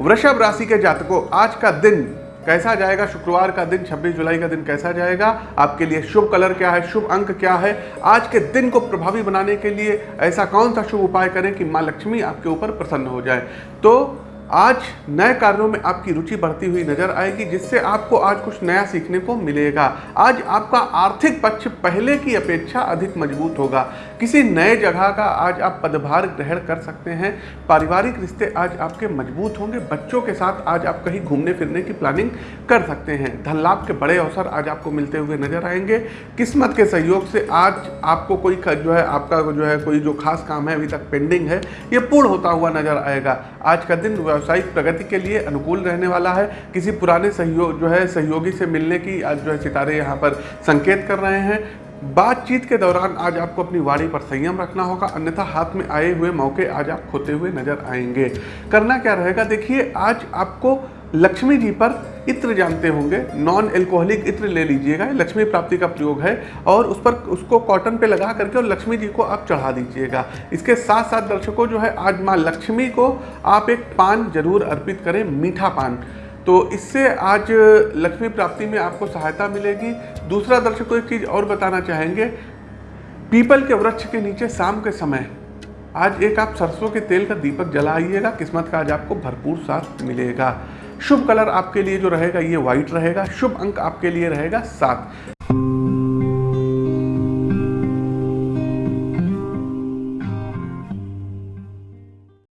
वृषभ राशि के जातकों, आज का दिन कैसा जाएगा? शुक्रवार का दिन 26 जुलाई का दिन कैसा जाएगा? आपके लिए शुभ कलर क्या है? शुभ अंक क्या है? आज के दिन को प्रभावी बनाने के लिए ऐसा कौन सा शुभ उपाय करें कि माँ लक्ष्मी आपके ऊपर प्रसन्न हो जाए? तो आज नए कार्यों में आपकी रुचि बढ़ती हुई नज़र आएगी, जिससे आपको आज कुछ नया सीखने को मिलेगा। आज आपका आर्थिक पक्ष पहले की अपेक्षा अधिक मज़बूत होगा। किसी नए जगह का आज आप पदभार ग्रहण कर सकते हैं। पारिवारिक रिश्ते आज आपके मज़बूत होंगे। बच्चों के साथ आज आप कहीं घूमने फिरने की प्लानिंग कर सकते हैं। धन लाभ के बड़े अवसर आज आपको मिलते हुए नज़र आएँगे। किस्मत के सहयोग से आज आपको कोई जो है, आपका जो है, कोई जो खास काम है अभी तक पेंडिंग है, ये पूर्ण होता हुआ नज़र आएगा। आज का दिन व्यावसायिक प्रगति के लिए अनुकूल रहने वाला है। किसी पुराने सहयोग जो है, सहयोगी से मिलने की आज जो है सितारे यहाँ पर संकेत कर रहे हैं। बातचीत के दौरान आज आपको अपनी वाणी पर संयम रखना होगा। अन्यथा हाथ में आए हुए मौके आज आप खोते हुए नज़र आएँगे। करना क्या रहेगा? देखिए, आज आपको लक्ष्मी जी पर इत्र जानते होंगे। नॉन एल्कोहलिक इत्र ले लीजिएगा लक्ष्मी प्राप्ति का प्रयोग है। और उस पर उसको कॉटन पे लगा करके और लक्ष्मी जी को आप चढ़ा दीजिएगा। इसके साथ साथ दर्शकों, जो है, आज माँ लक्ष्मी को आप एक पान ज़रूर अर्पित करें, मीठा पान। तो इससे आज लक्ष्मी प्राप्ति में आपको सहायता मिलेगी। दूसरा दर्शकों, एक चीज़ और बताना चाहेंगे। पीपल के वृक्ष के नीचे शाम के समय, आज एक आप सरसों के तेल का दीपक जलाइएगा। किस्मत का आज आपको भरपूर साथ मिलेगा। शुभ कलर आपके लिए जो रहेगा ये व्हाइट रहेगा, शुभ अंक आपके लिए रहेगा सात।